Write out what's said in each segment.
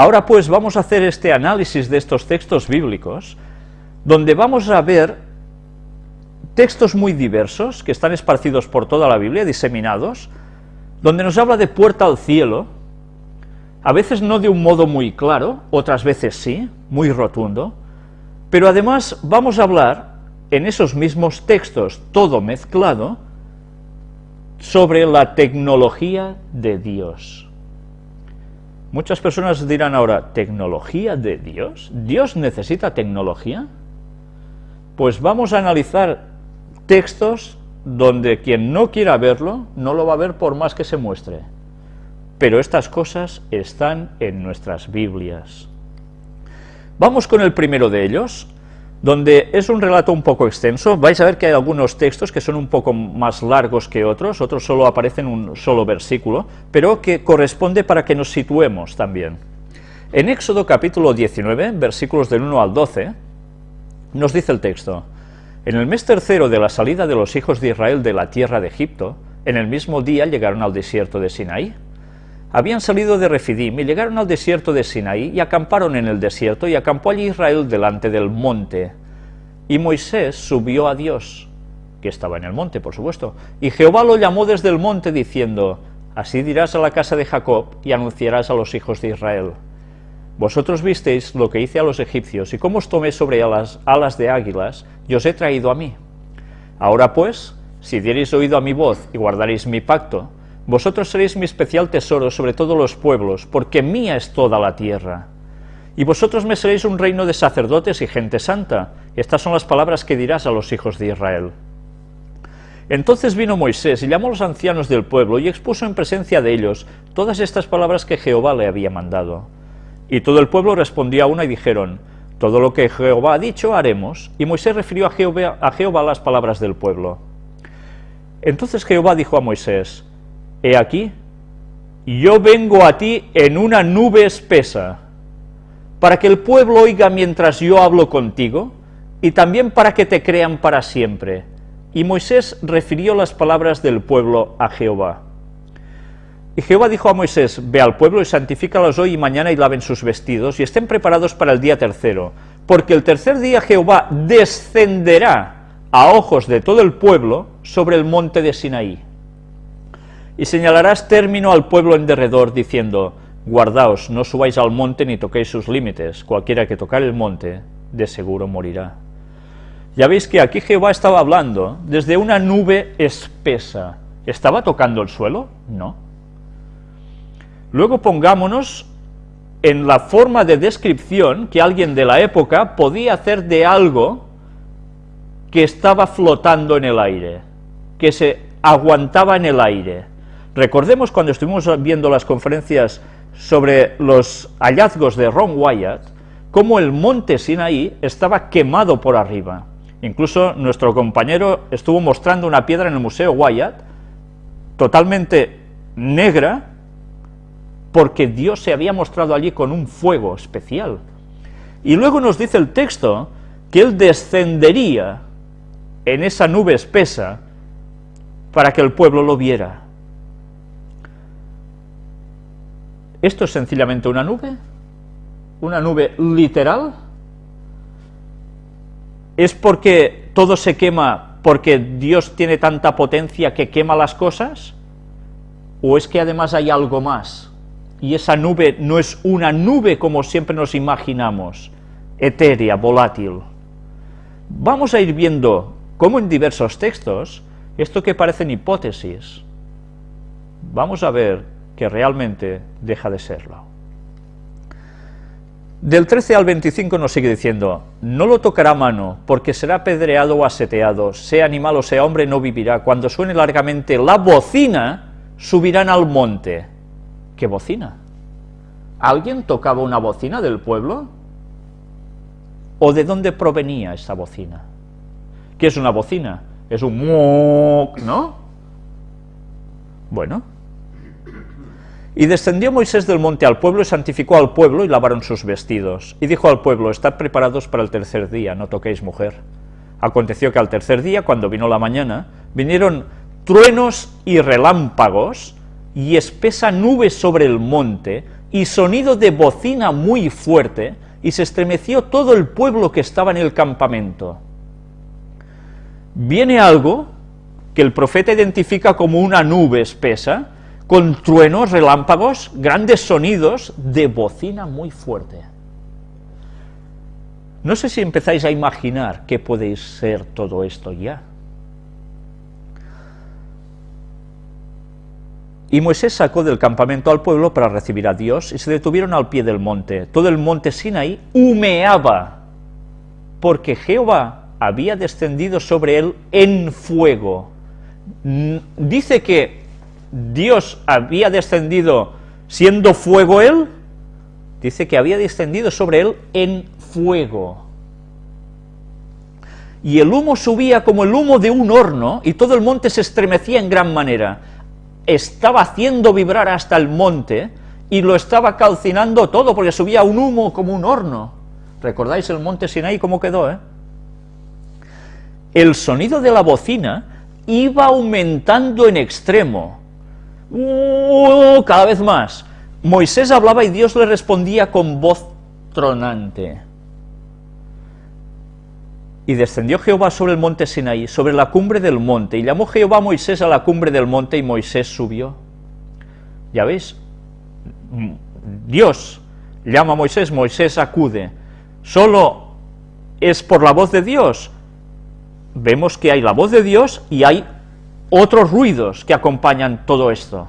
Ahora pues vamos a hacer este análisis de estos textos bíblicos, donde vamos a ver textos muy diversos, que están esparcidos por toda la Biblia, diseminados, donde nos habla de puerta al cielo, a veces no de un modo muy claro, otras veces sí, muy rotundo, pero además vamos a hablar en esos mismos textos, todo mezclado, sobre la tecnología de Dios. Muchas personas dirán ahora, ¿tecnología de Dios? ¿Dios necesita tecnología? Pues vamos a analizar textos donde quien no quiera verlo, no lo va a ver por más que se muestre. Pero estas cosas están en nuestras Biblias. Vamos con el primero de ellos, donde es un relato un poco extenso, vais a ver que hay algunos textos que son un poco más largos que otros, otros solo aparecen un solo versículo, pero que corresponde para que nos situemos también. En Éxodo capítulo 19, versículos del 1 al 12, nos dice el texto, En el mes tercero de la salida de los hijos de Israel de la tierra de Egipto, en el mismo día llegaron al desierto de Sinaí, habían salido de Refidim y llegaron al desierto de Sinaí y acamparon en el desierto y acampó allí Israel delante del monte. Y Moisés subió a Dios, que estaba en el monte, por supuesto, y Jehová lo llamó desde el monte diciendo, Así dirás a la casa de Jacob y anunciarás a los hijos de Israel. Vosotros visteis lo que hice a los egipcios y cómo os tomé sobre alas, alas de águilas y os he traído a mí. Ahora pues, si diereis oído a mi voz y guardaréis mi pacto, vosotros seréis mi especial tesoro sobre todos los pueblos, porque mía es toda la tierra. Y vosotros me seréis un reino de sacerdotes y gente santa. Estas son las palabras que dirás a los hijos de Israel. Entonces vino Moisés y llamó a los ancianos del pueblo y expuso en presencia de ellos todas estas palabras que Jehová le había mandado. Y todo el pueblo respondió a una y dijeron, todo lo que Jehová ha dicho haremos. Y Moisés refirió a Jehová, a Jehová las palabras del pueblo. Entonces Jehová dijo a Moisés, He aquí, yo vengo a ti en una nube espesa, para que el pueblo oiga mientras yo hablo contigo, y también para que te crean para siempre. Y Moisés refirió las palabras del pueblo a Jehová. Y Jehová dijo a Moisés, ve al pueblo y santifícalos hoy y mañana y laven sus vestidos, y estén preparados para el día tercero, porque el tercer día Jehová descenderá a ojos de todo el pueblo sobre el monte de Sinaí y señalarás término al pueblo en derredor, diciendo, guardaos, no subáis al monte ni toquéis sus límites, cualquiera que tocar el monte, de seguro morirá. Ya veis que aquí Jehová estaba hablando desde una nube espesa. ¿Estaba tocando el suelo? No. Luego pongámonos en la forma de descripción que alguien de la época podía hacer de algo que estaba flotando en el aire, que se aguantaba en el aire. Recordemos cuando estuvimos viendo las conferencias sobre los hallazgos de Ron Wyatt, cómo el monte Sinaí estaba quemado por arriba. Incluso nuestro compañero estuvo mostrando una piedra en el Museo Wyatt, totalmente negra, porque Dios se había mostrado allí con un fuego especial. Y luego nos dice el texto que Él descendería en esa nube espesa para que el pueblo lo viera. ¿Esto es sencillamente una nube? ¿Una nube literal? ¿Es porque todo se quema porque Dios tiene tanta potencia que quema las cosas? ¿O es que además hay algo más? Y esa nube no es una nube como siempre nos imaginamos, etérea, volátil. Vamos a ir viendo cómo en diversos textos, esto que parecen hipótesis, vamos a ver que realmente deja de serlo. Del 13 al 25 nos sigue diciendo, no lo tocará mano, porque será apedreado o aseteado, sea animal o sea hombre, no vivirá. Cuando suene largamente la bocina, subirán al monte. ¿Qué bocina? ¿Alguien tocaba una bocina del pueblo? ¿O de dónde provenía esa bocina? ¿Qué es una bocina? Es un ¿no? Bueno, y descendió Moisés del monte al pueblo y santificó al pueblo y lavaron sus vestidos. Y dijo al pueblo, estad preparados para el tercer día, no toquéis mujer. Aconteció que al tercer día, cuando vino la mañana, vinieron truenos y relámpagos, y espesa nube sobre el monte, y sonido de bocina muy fuerte, y se estremeció todo el pueblo que estaba en el campamento. Viene algo que el profeta identifica como una nube espesa, con truenos, relámpagos, grandes sonidos de bocina muy fuerte. No sé si empezáis a imaginar qué puede ser todo esto ya. Y Moisés sacó del campamento al pueblo para recibir a Dios, y se detuvieron al pie del monte. Todo el monte Sinaí humeaba, porque Jehová había descendido sobre él en fuego. Dice que Dios había descendido siendo fuego él, dice que había descendido sobre él en fuego. Y el humo subía como el humo de un horno, y todo el monte se estremecía en gran manera estaba haciendo vibrar hasta el monte y lo estaba calcinando todo, porque subía un humo como un horno. ¿Recordáis el monte Sinaí cómo quedó, eh? El sonido de la bocina iba aumentando en extremo, uh, cada vez más. Moisés hablaba y Dios le respondía con voz tronante. Y descendió Jehová sobre el monte Sinaí, sobre la cumbre del monte, y llamó Jehová a Moisés a la cumbre del monte, y Moisés subió. Ya veis, Dios llama a Moisés, Moisés acude. Solo es por la voz de Dios. Vemos que hay la voz de Dios y hay otros ruidos que acompañan todo esto.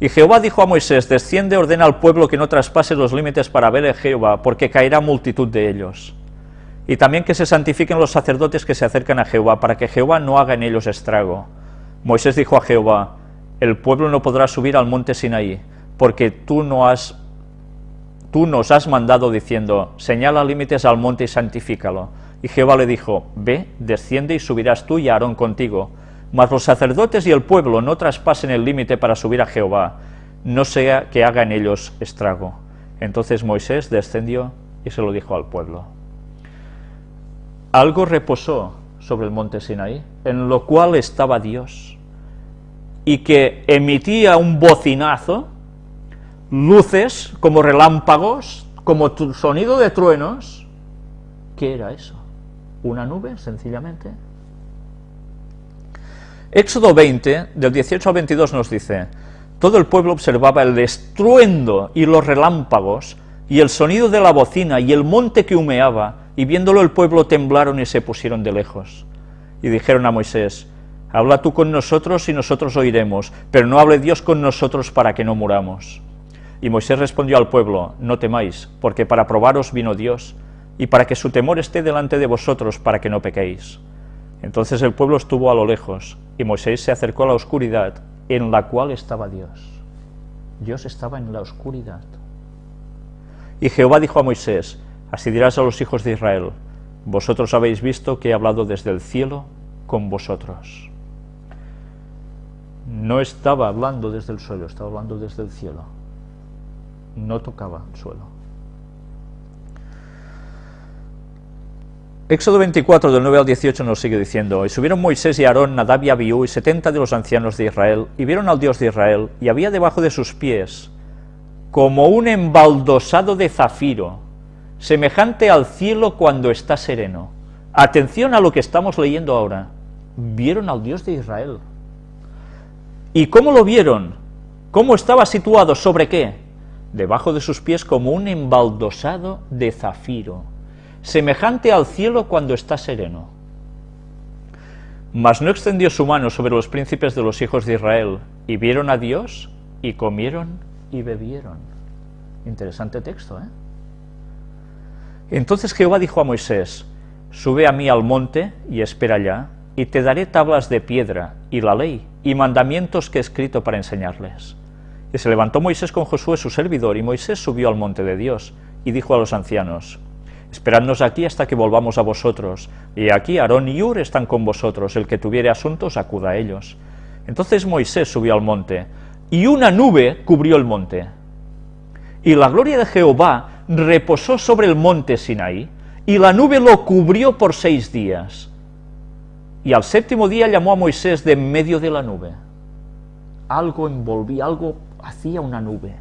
Y Jehová dijo a Moisés, desciende, ordena al pueblo que no traspase los límites para ver a Jehová, porque caerá multitud de ellos y también que se santifiquen los sacerdotes que se acercan a Jehová, para que Jehová no haga en ellos estrago. Moisés dijo a Jehová, el pueblo no podrá subir al monte Sinaí, porque tú, no has, tú nos has mandado diciendo, señala límites al monte y santifícalo. Y Jehová le dijo, ve, desciende y subirás tú y Aarón contigo, mas los sacerdotes y el pueblo no traspasen el límite para subir a Jehová, no sea que haga en ellos estrago. Entonces Moisés descendió y se lo dijo al pueblo algo reposó sobre el monte Sinaí, en lo cual estaba Dios, y que emitía un bocinazo, luces como relámpagos, como sonido de truenos. ¿Qué era eso? ¿Una nube, sencillamente? Éxodo 20, del 18 al 22 nos dice, todo el pueblo observaba el estruendo y los relámpagos, y el sonido de la bocina, y el monte que humeaba, y viéndolo el pueblo temblaron y se pusieron de lejos. Y dijeron a Moisés, habla tú con nosotros y nosotros oiremos, pero no hable Dios con nosotros para que no muramos. Y Moisés respondió al pueblo, no temáis, porque para probaros vino Dios, y para que su temor esté delante de vosotros, para que no pequéis. Entonces el pueblo estuvo a lo lejos, y Moisés se acercó a la oscuridad, en la cual estaba Dios. Dios estaba en la oscuridad. Y Jehová dijo a Moisés, Así dirás a los hijos de Israel, vosotros habéis visto que he hablado desde el cielo con vosotros. No estaba hablando desde el suelo, estaba hablando desde el cielo. No tocaba el suelo. Éxodo 24, del 9 al 18 nos sigue diciendo, Y subieron Moisés y Aarón, Nadab y Abiú, y setenta de los ancianos de Israel, y vieron al Dios de Israel, y había debajo de sus pies, como un embaldosado de zafiro, semejante al cielo cuando está sereno. Atención a lo que estamos leyendo ahora. Vieron al Dios de Israel. ¿Y cómo lo vieron? ¿Cómo estaba situado? ¿Sobre qué? Debajo de sus pies como un embaldosado de zafiro, semejante al cielo cuando está sereno. Mas no extendió su mano sobre los príncipes de los hijos de Israel, y vieron a Dios, y comieron y bebieron. Interesante texto, ¿eh? Entonces Jehová dijo a Moisés, sube a mí al monte y espera allá, y te daré tablas de piedra, y la ley, y mandamientos que he escrito para enseñarles. Y se levantó Moisés con Josué su servidor, y Moisés subió al monte de Dios, y dijo a los ancianos, Esperadnos aquí hasta que volvamos a vosotros, y aquí Aarón y Ur están con vosotros, el que tuviere asuntos acuda a ellos. Entonces Moisés subió al monte, y una nube cubrió el monte. Y la gloria de Jehová reposó sobre el monte Sinaí, y la nube lo cubrió por seis días. Y al séptimo día llamó a Moisés de en medio de la nube. algo envolvía, algo hacía una nube.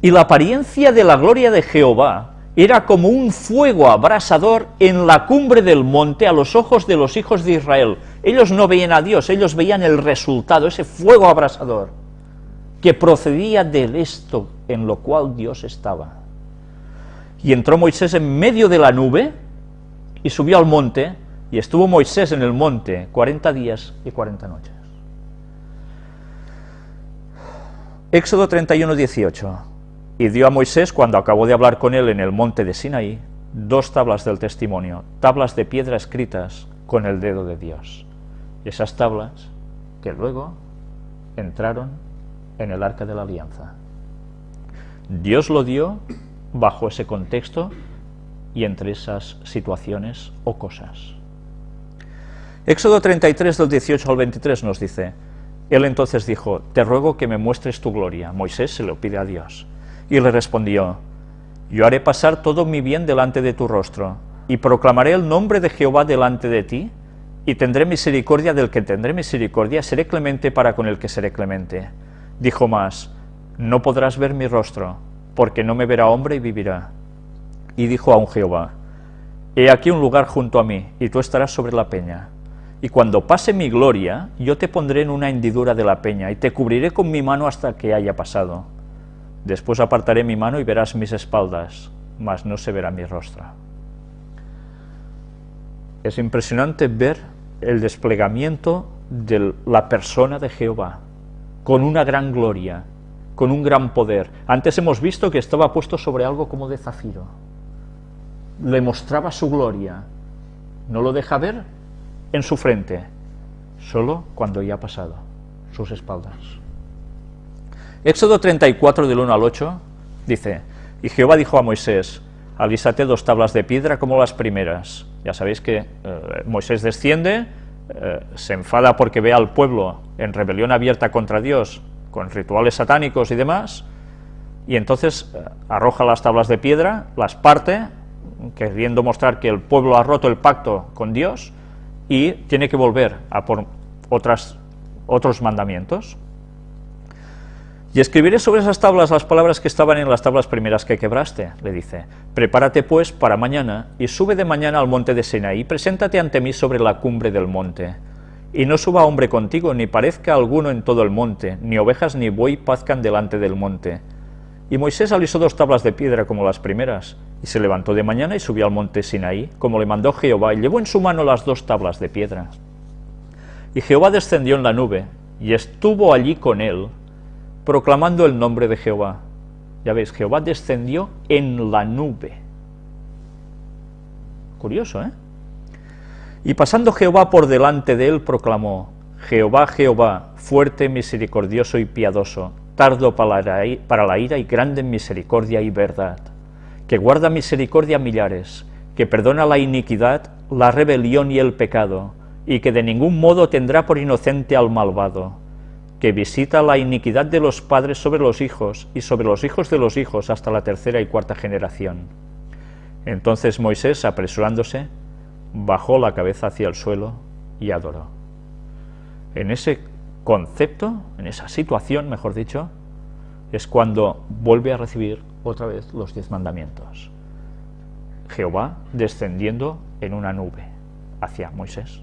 Y la apariencia de la gloria de Jehová era como un fuego abrasador en la cumbre del monte a los ojos de los hijos de Israel. Ellos no veían a Dios, ellos veían el resultado, ese fuego abrasador, que procedía del esto en lo cual Dios estaba. Y entró Moisés en medio de la nube y subió al monte, y estuvo Moisés en el monte 40 días y 40 noches. Éxodo 31, 18. Y dio a Moisés, cuando acabó de hablar con él en el monte de Sinaí, dos tablas del testimonio, tablas de piedra escritas con el dedo de Dios. Esas tablas que luego entraron en el arca de la alianza. Dios lo dio bajo ese contexto y entre esas situaciones o cosas. Éxodo 33 del 18 al 23 nos dice, Él entonces dijo, te ruego que me muestres tu gloria. Moisés se lo pide a Dios. Y le respondió, Yo haré pasar todo mi bien delante de tu rostro, y proclamaré el nombre de Jehová delante de ti, y tendré misericordia del que tendré misericordia, seré clemente para con el que seré clemente. Dijo más, No podrás ver mi rostro, porque no me verá hombre y vivirá. Y dijo a un Jehová, He aquí un lugar junto a mí, y tú estarás sobre la peña. Y cuando pase mi gloria, yo te pondré en una hendidura de la peña, y te cubriré con mi mano hasta que haya pasado. Después apartaré mi mano y verás mis espaldas, mas no se verá mi rostro. Es impresionante ver el desplegamiento de la persona de Jehová, con una gran gloria, con un gran poder. Antes hemos visto que estaba puesto sobre algo como de zafiro. Le mostraba su gloria. No lo deja ver en su frente, solo cuando ya ha pasado sus espaldas. Éxodo 34 del 1 al 8 dice, y Jehová dijo a Moisés, alísate dos tablas de piedra como las primeras. Ya sabéis que eh, Moisés desciende, eh, se enfada porque ve al pueblo en rebelión abierta contra Dios, con rituales satánicos y demás, y entonces eh, arroja las tablas de piedra, las parte, queriendo mostrar que el pueblo ha roto el pacto con Dios, y tiene que volver a por otras, otros mandamientos. Y escribiré sobre esas tablas las palabras que estaban en las tablas primeras que quebraste, le dice. Prepárate pues para mañana, y sube de mañana al monte de Sinaí, preséntate ante mí sobre la cumbre del monte. Y no suba hombre contigo, ni parezca alguno en todo el monte, ni ovejas ni buey pazcan delante del monte. Y Moisés alisó dos tablas de piedra como las primeras, y se levantó de mañana y subió al monte Sinaí, como le mandó Jehová, y llevó en su mano las dos tablas de piedra. Y Jehová descendió en la nube, y estuvo allí con él, proclamando el nombre de Jehová. Ya veis, Jehová descendió en la nube. Curioso, ¿eh? Y pasando Jehová por delante de él, proclamó, Jehová, Jehová, fuerte, misericordioso y piadoso, tardo para la ira y grande en misericordia y verdad, que guarda misericordia a millares, que perdona la iniquidad, la rebelión y el pecado, y que de ningún modo tendrá por inocente al malvado, que visita la iniquidad de los padres sobre los hijos y sobre los hijos de los hijos hasta la tercera y cuarta generación. Entonces Moisés, apresurándose, bajó la cabeza hacia el suelo y adoró. En ese concepto, en esa situación, mejor dicho, es cuando vuelve a recibir otra vez los diez mandamientos. Jehová descendiendo en una nube hacia Moisés.